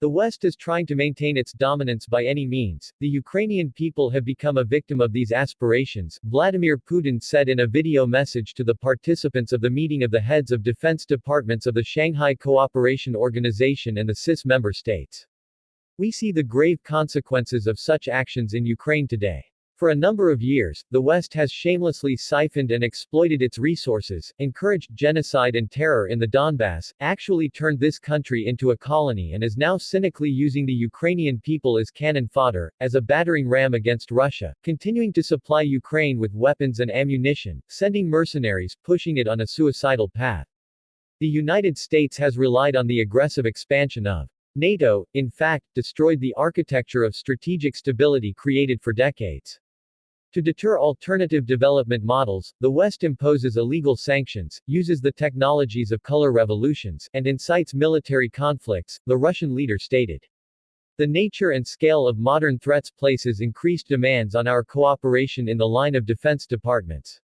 The West is trying to maintain its dominance by any means. The Ukrainian people have become a victim of these aspirations, Vladimir Putin said in a video message to the participants of the meeting of the heads of defense departments of the Shanghai Cooperation Organization and the CIS member states. We see the grave consequences of such actions in Ukraine today. For a number of years, the West has shamelessly siphoned and exploited its resources, encouraged genocide and terror in the Donbass, actually turned this country into a colony and is now cynically using the Ukrainian people as cannon fodder, as a battering ram against Russia, continuing to supply Ukraine with weapons and ammunition, sending mercenaries, pushing it on a suicidal path. The United States has relied on the aggressive expansion of NATO, in fact, destroyed the architecture of strategic stability created for decades. To deter alternative development models, the West imposes illegal sanctions, uses the technologies of color revolutions, and incites military conflicts, the Russian leader stated. The nature and scale of modern threats places increased demands on our cooperation in the line of defense departments.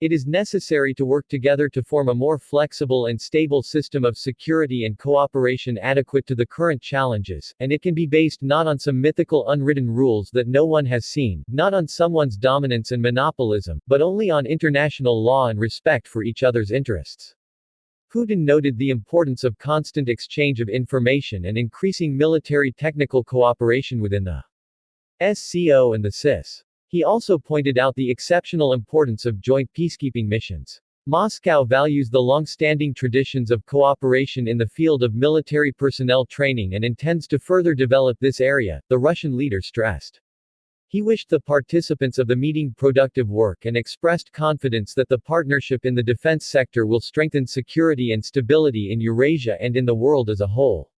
It is necessary to work together to form a more flexible and stable system of security and cooperation adequate to the current challenges, and it can be based not on some mythical unwritten rules that no one has seen, not on someone's dominance and monopolism, but only on international law and respect for each other's interests. Putin noted the importance of constant exchange of information and increasing military technical cooperation within the SCO and the CIS. He also pointed out the exceptional importance of joint peacekeeping missions. Moscow values the long-standing traditions of cooperation in the field of military personnel training and intends to further develop this area, the Russian leader stressed. He wished the participants of the meeting productive work and expressed confidence that the partnership in the defense sector will strengthen security and stability in Eurasia and in the world as a whole.